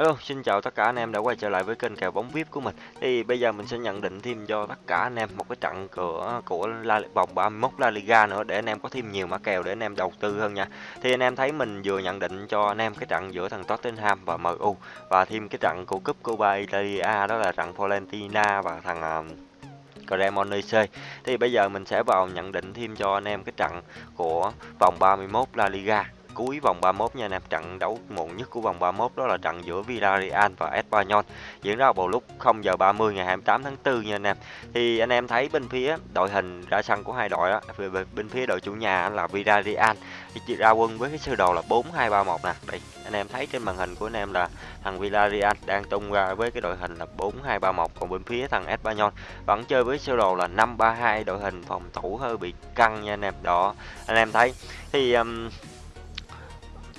Hello, xin chào tất cả anh em đã quay trở lại với kênh kèo bóng VIP của mình. Thì bây giờ mình sẽ nhận định thêm cho tất cả anh em một cái trận của của La, vòng 31 La Liga nữa để anh em có thêm nhiều mã kèo để anh em đầu tư hơn nha. Thì anh em thấy mình vừa nhận định cho anh em cái trận giữa thằng Tottenham và MU và thêm cái trận của cúp Copa Italia đó là trận Fiorentina và thằng uh, Cremonese. Thì bây giờ mình sẽ vào nhận định thêm cho anh em cái trận của vòng 31 La Liga cuối vòng 31 nha anh em. Trận đấu muộn nhất của vòng 31 đó là trận giữa Villarreal và Espanyol diễn ra vào lúc 0 giờ 30 ngày 28 tháng 4 nha anh em. Thì anh em thấy bên phía đội hình ra sân của hai đội á, bên phía đội chủ nhà là Villarreal thì ra quân với cái sơ đồ là 4231 nè. Đây, anh em thấy trên màn hình của anh em là thằng Villarreal đang tung ra với cái đội hình là 4231 còn bên phía thằng Espanyol vẫn chơi với sơ đồ là 532 đội hình phòng thủ hơi bị căng nha anh em. Đó, anh em thấy thì um,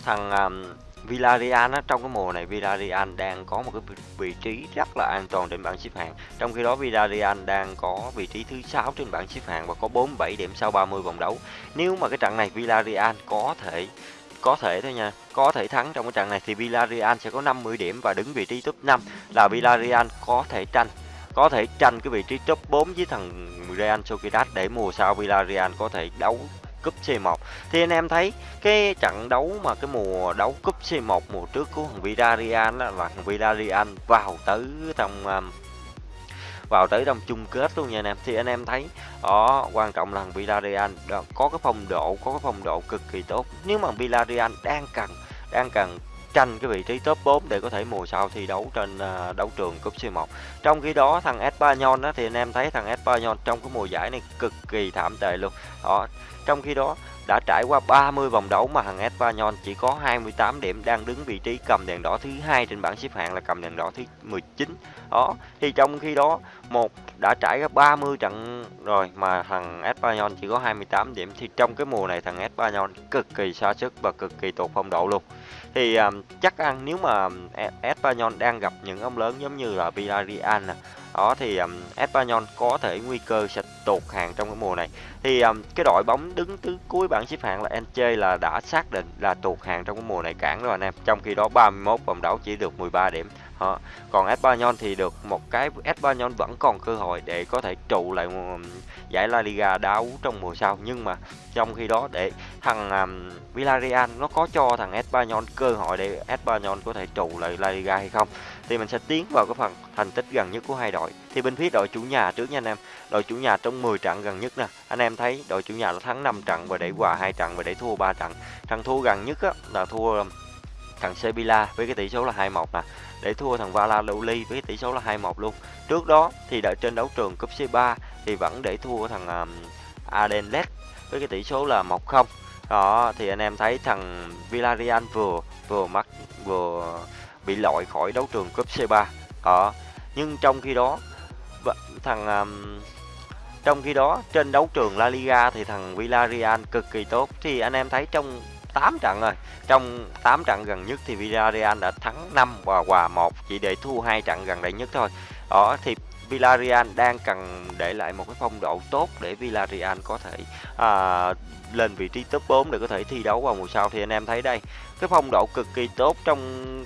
thằng um, Villarreal á, trong cái mùa này Villarreal đang có một cái vị trí rất là an toàn trên bảng xếp hạng. Trong khi đó Villarreal đang có vị trí thứ 6 trên bảng xếp hạng và có 47 điểm sau 30 vòng đấu. Nếu mà cái trận này Villarreal có thể có thể thôi nha, có thể thắng trong cái trận này thì Villarreal sẽ có 50 điểm và đứng vị trí top 5 là Villarreal có thể tranh có thể tranh cái vị trí top 4 với thằng Real Sociedad để mùa sau Villarreal có thể đấu cúp C1 thì anh em thấy cái trận đấu mà cái mùa đấu cúp C1 mùa trước của thằng Villarreal là thằng Villarreal vào tới trong um, vào tới trong chung kết luôn nha anh em thì anh em thấy đó quan trọng là thằng Villarreal có cái phong độ có cái phong độ cực kỳ tốt nếu mà Villarreal đang cần đang cần tranh cái vị trí top 4 để có thể mùa sau thi đấu trên uh, đấu trường cúp C1. Trong khi đó thằng Espanyol đó thì anh em thấy thằng Espanyol trong cái mùa giải này cực kỳ thảm tệ luôn. Đó, trong khi đó đã trải qua 30 vòng đấu mà thằng Espanyol chỉ có 28 điểm đang đứng vị trí cầm đèn đỏ thứ hai trên bảng xếp hạng là cầm đèn đỏ thứ 19. Đó, thì trong khi đó một đã trải qua 30 trận rồi mà thằng Espanyol chỉ có 28 điểm thì trong cái mùa này thằng Espanyol cực kỳ xa sức và cực kỳ tụt phong độ luôn thì um, chắc ăn nếu mà Espanyol đang gặp những ông lớn giống như là Villarreal nè đó thì um, Espanyol có thể nguy cơ sẽ tụt hàng trong cái mùa này. Thì um, cái đội bóng đứng thứ cuối bảng xếp hạng là Elche là đã xác định là tụt hàng trong cái mùa này cản rồi anh em. Trong khi đó 31 vòng đấu chỉ được 13 điểm đó. còn Espanyol thì được một cái Espanyol vẫn còn cơ hội để có thể trụ lại giải La Liga đấu trong mùa sau. Nhưng mà trong khi đó để thằng um, Villarreal nó có cho thằng Espanyol cơ hội để Espanyol có thể trụ lại La Liga hay không thì mình sẽ tiến vào cái phần thành tích gần nhất của hai đội. Thì bên phía đội chủ nhà trước nha anh em đội chủ nhà trong 10 trận gần nhất nè. Anh em thấy đội chủ nhà nó thắng 5 trận và để hòa hai trận và để thua 3 trận. Thằng thua gần nhất á, là thua thằng Sevilla với cái tỷ số là 2-1 nè để thua thằng Valladolid với cái tỷ số là 2-1 luôn. Trước đó thì đợi trên đấu trường cúp C3 thì vẫn để thua thằng à, um, Adenlet với cái tỷ số là 1-0 đó thì anh em thấy thằng Villarreal vừa vừa mắc vừa bị loại khỏi đấu trường cúp C3 đó nhưng trong khi đó thằng um, trong khi đó trên đấu trường La Liga thì thằng Villarreal cực kỳ tốt. Thì anh em thấy trong 8 trận rồi. Trong 8 trận gần nhất thì Villarreal đã thắng 5 và hòa 1 chỉ để thua hai trận gần đây nhất thôi. Đó thì Villarreal đang cần để lại một cái phong độ tốt để Villarreal có thể à, lên vị trí top 4 để có thể thi đấu vào mùa sau. Thì anh em thấy đây cái phong độ cực kỳ tốt trong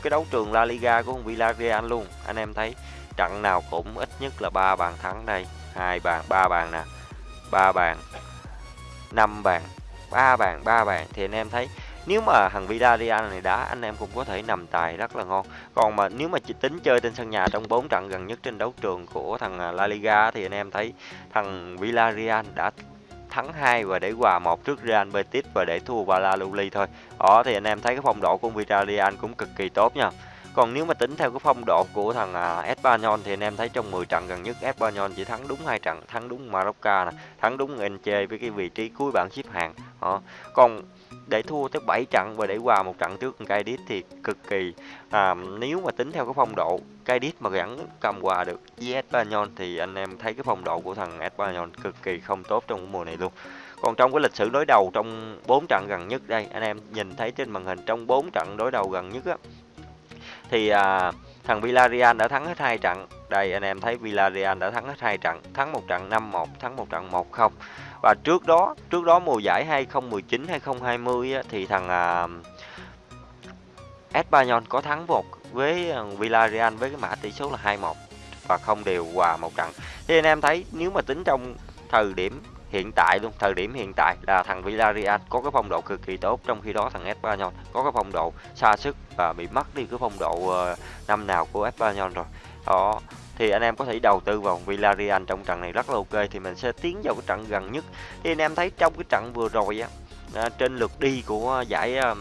cái đấu trường La Liga của Villarreal luôn. Anh em thấy trận nào cũng ít nhất là ba bàn thắng đây. Hai bàn ba bàn nè ba bàn năm bàn ba bàn ba bàn. Thì anh em thấy, nếu mà thằng Villarreal này đá, anh em cũng có thể nằm tài rất là ngon. Còn mà nếu mà chỉ tính chơi trên sân nhà trong 4 trận gần nhất trên đấu trường của thằng à, La Liga thì anh em thấy thằng Villarreal đã thắng hai và để hòa một trước Real Betis và để thua Valladolid thôi. Đó, thì anh em thấy cái phong độ của Villarreal cũng cực kỳ tốt nha còn nếu mà tính theo cái phong độ của thằng à, Espanyol thì anh em thấy trong 10 trận gần nhất Espanyol chỉ thắng đúng hai trận, thắng đúng Marocca nè, thắng đúng Elche với cái vị trí cuối bảng xếp hạng. Đó. Còn để thua tới 7 trận và để hòa một trận trước Cadiz thì cực kỳ à, nếu mà tính theo cái phong độ Cadiz mà gắn cầm hòa được với Espanyol thì anh em thấy cái phong độ của thằng Espanyol cực kỳ không tốt trong mùa này luôn. Còn trong cái lịch sử đối đầu trong 4 trận gần nhất đây, anh em nhìn thấy trên màn hình trong 4 trận đối đầu gần nhất á thì à, thằng Villarreal đã thắng hết hai trận. Đây anh em thấy Villarreal đã thắng hết hai trận, thắng một trận 5-1, thắng một trận 1-0. Và trước đó, trước đó mùa giải 2019 2020 á, thì thằng à, Espanyol có thắng một với à, Villarreal với cái mã tỷ số là 2-1 và không đều hòa một trận. Thì anh em thấy nếu mà tính trong thời điểm hiện tại luôn, thời điểm hiện tại là thằng Villarreal có cái phong độ cực kỳ tốt trong khi đó thằng Espanyol có cái phong độ xa sức và bị mất đi cái phong độ ờ, năm nào của Espanyol rồi. Đó, thì anh em có thể đầu tư vào Villarreal trong trận này rất là ok thì mình sẽ tiến vào cái trận gần nhất. Thì anh em thấy trong cái trận vừa rồi á ờ, trên lượt đi của giải ờ,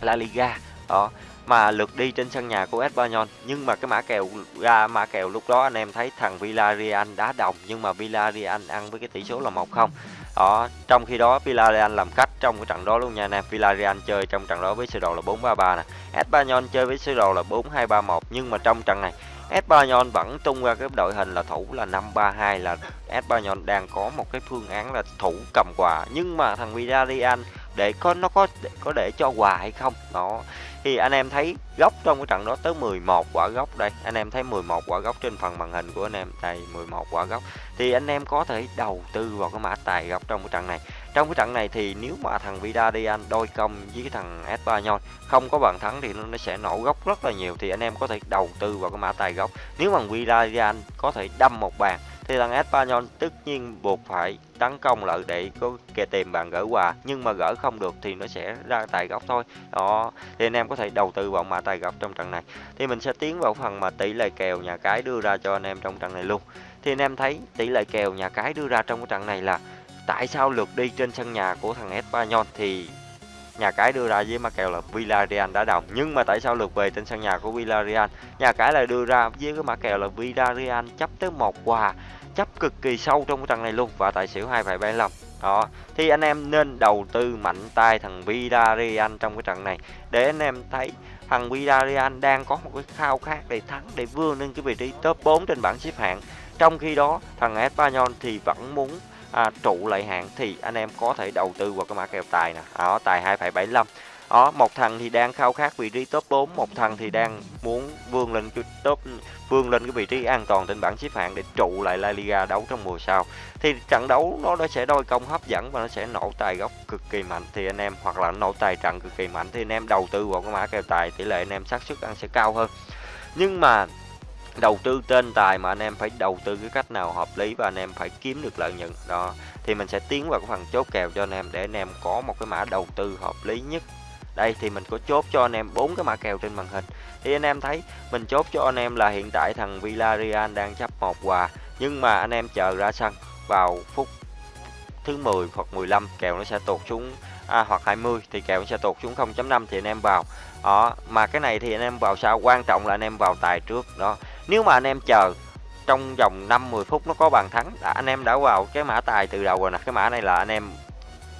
La Liga đó mà lượt đi trên sân nhà của Espanyol nhưng mà cái mã kèo ra mã kèo lúc đó anh em thấy thằng Villarreal đá đồng nhưng mà Villarreal ăn với cái tỷ số là 1-0 đó trong khi đó Villarreal làm khách trong cái trận đó luôn nha anh em Villarreal chơi trong trận đó với sơ đồ là 4-3-3 nè. Espanyol chơi với sơ đồ là 4-2-3-1 nhưng mà trong trận này Espanyol vẫn tung ra cái đội hình là thủ là 5-3-2 là Espanyol đang có một cái phương án là thủ cầm quà. Nhưng mà thằng Villarreal để có nó có để, có để cho quà hay không? Đó thì anh em thấy góc trong cái trận đó tới 11 quả góc đây, anh em thấy 11 quả góc trên phần màn hình của anh em đây 11 quả góc, thì anh em có thể đầu tư vào cái mã tài góc trong cái trận này. Trong cái trận này thì nếu mà thằng Vidal đôi công với cái thằng Espanyol không có bàn thắng thì nó sẽ nổ góc rất là nhiều, thì anh em có thể đầu tư vào cái mã tài góc. Nếu mà Vidal có thể đâm một bàn thì thằng Espanyol tất nhiên buộc phải tấn công lại để có kè tìm bàn gỡ quà. Nhưng mà gỡ không được thì nó sẽ ra tài góc thôi. Đó, thì anh em có thể đầu tư vào mã tài góc trong trận này. Thì mình sẽ tiến vào phần mà tỷ lệ kèo nhà cái đưa ra cho anh em trong trận này luôn. Thì anh em thấy tỷ lệ kèo nhà cái đưa ra trong cái trận này là tại sao lượt đi trên sân nhà của thằng Espanyol thì nhà cái đưa ra với ma kèo là Villarreal đã đồng. Nhưng mà tại sao lượt về trên sân nhà của Villarreal? Nhà cái lại đưa ra với cái mã kèo là Villarreal chấp tới một quà chấp cực kỳ sâu trong cái trận này luôn và tài xỉu 2,75 đó thì anh em nên đầu tư mạnh tay thằng Villarreal trong cái trận này. Để anh em thấy thằng Villarreal đang có một cái khao khát để thắng để vươn lên cái vị trí top 4 trên bảng xếp hạng. Trong khi đó thằng Espanyol thì vẫn muốn à, trụ lại hạng thì anh em có thể đầu tư vào cái mã kèo tài nè. Đó tài 2,75 đó một thằng thì đang khao khát vị trí top 4 một thằng thì đang muốn vươn lên cái top vươn lên cái vị trí an toàn trên bảng xếp hạng để trụ lại La Liga đấu trong mùa sau. Thì trận đấu nó nó sẽ đôi công hấp dẫn và nó sẽ nổ tài gốc cực kỳ mạnh. Thì anh em hoặc là nổ tài trận cực kỳ mạnh thì anh em đầu tư vào cái mã kèo tài tỷ lệ anh em xác suất ăn sẽ cao hơn. Nhưng mà đầu tư tên tài mà anh em phải đầu tư cái cách nào hợp lý và anh em phải kiếm được lợi nhuận đó thì mình sẽ tiến vào cái phần chốt kèo cho anh em để anh em có một cái mã đầu tư hợp lý nhất đây thì mình có chốt cho anh em bốn cái mã kèo trên màn hình thì anh em thấy mình chốt cho anh em là hiện tại thằng Villarreal đang chấp một quà nhưng mà anh em chờ ra sân vào phút thứ 10 hoặc 15 kèo nó sẽ tụt xuống à, hoặc 20 thì kèo nó sẽ tụt xuống 0.5 thì anh em vào đó mà cái này thì anh em vào sao quan trọng là anh em vào tài trước đó nếu mà anh em chờ trong vòng 5-10 phút nó có bàn thắng đã anh em đã vào cái mã tài từ đầu rồi nè. Cái mã này là anh em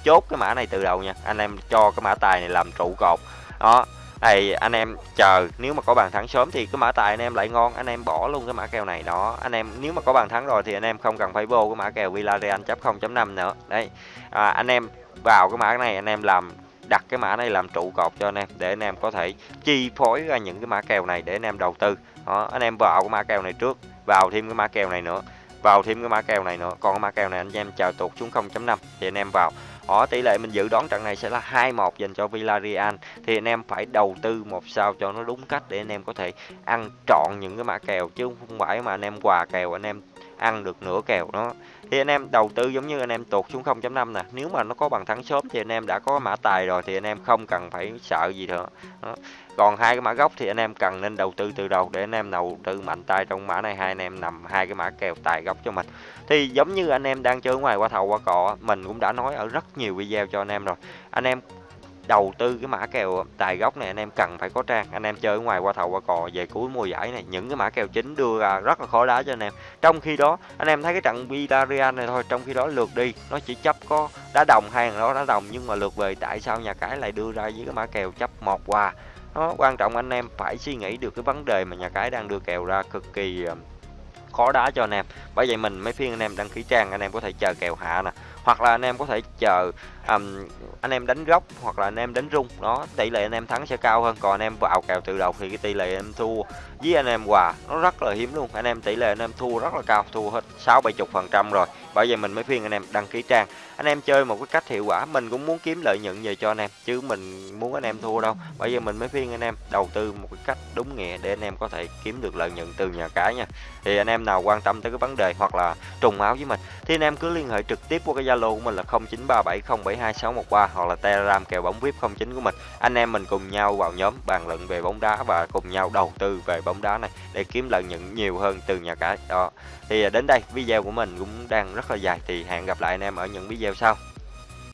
chốt cái mã này từ đầu nha. Anh em cho cái mã tài này làm trụ cột. Đó này anh em chờ nếu mà có bàn thắng sớm thì cái mã tài anh em lại ngon anh em bỏ luôn cái mã kèo này. Đó anh em nếu mà có bàn thắng rồi thì anh em không cần phải vô cái mã kèo Villarreal chấp 0.5 nữa. Đấy à, anh em vào cái mã này anh em làm đặt cái mã này làm trụ cột cho anh em, để anh em có thể chi phối ra những cái mã kèo này để anh em đầu tư. Đó, anh em vào cái mã kèo này trước, vào thêm cái mã kèo này nữa, vào thêm cái mã kèo này nữa. Còn cái mã kèo này anh em chờ tụt xuống 0.5 thì anh em vào. Ở tỷ lệ mình dự đoán trận này sẽ là 2-1 dành cho Villarreal. Thì anh em phải đầu tư một sao cho nó đúng cách để anh em có thể ăn trọn những cái mã kèo, chứ không phải mà anh em quà kèo, anh em ăn được nửa kèo đó. Thì anh em đầu tư giống như anh em tuột xuống 0.5 nè. Nếu mà nó có bằng thắng sớm thì anh em đã có mã tài rồi thì anh em không cần phải sợ gì nữa. Đó. còn hai cái mã gốc thì anh em cần nên đầu tư từ đầu để anh em đầu tư mạnh tay trong mã này. Hai anh em nằm hai cái mã kèo tài gốc cho mình. Thì giống như anh em đang chơi ngoài qua thầu qua cọ, mình cũng đã nói ở rất nhiều video cho anh em rồi. Anh em đầu tư cái mã kèo tài gốc này, anh em cần phải có trang. Anh em chơi ở ngoài qua thầu, qua cò, về cuối mùa giải này, những cái mã kèo chính đưa ra rất là khó đá cho anh em. Trong khi đó, anh em thấy cái trận Villarreal này thôi, trong khi đó lượt đi, nó chỉ chấp có đá đồng hai thằng đó, đá đồng, nhưng mà lượt về tại sao nhà cái lại đưa ra với cái mã kèo chấp một hòa nó quan trọng anh em phải suy nghĩ được cái vấn đề mà nhà cái đang đưa kèo ra cực kỳ ờ, khó đá cho anh em. Bởi vậy mình mấy phiên anh em đăng ký trang, anh em có thể chờ kèo hạ nè hoặc là anh em có thể chờ um, anh em đánh góc hoặc là anh em đánh rung đó tỷ lệ anh em thắng sẽ cao hơn còn anh em vào kèo tự động thì cái tỷ lệ em thua với anh em hòa nó rất là hiếm luôn anh em tỷ lệ anh em thua rất là cao thua hết sáu bảy chục phần trăm rồi bởi vậy mình mới khuyên anh em đăng ký trang anh em chơi một cái cách hiệu quả mình cũng muốn kiếm lợi nhuận về cho anh em chứ mình muốn anh em thua đâu bởi vậy mình mới khuyên anh em đầu tư một cái cách đúng nghĩa để anh em có thể kiếm được lợi nhuận từ nhà cái nha thì anh em nào quan tâm tới cái vấn đề hoặc là trùng áo với mình thì anh em cứ liên hệ trực tiếp qua cái zalo của mình là 0937072613 hoặc là telegram kèo bóng vip 09 của mình. Anh em mình cùng nhau vào nhóm bàn luận về bóng đá và cùng nhau đầu tư về bóng đá này để kiếm lợi nhuận nhiều hơn từ nhà cái đó. Thì à, đến đây, video của mình cũng đang rất là dài thì hẹn gặp lại anh em ở những video sau.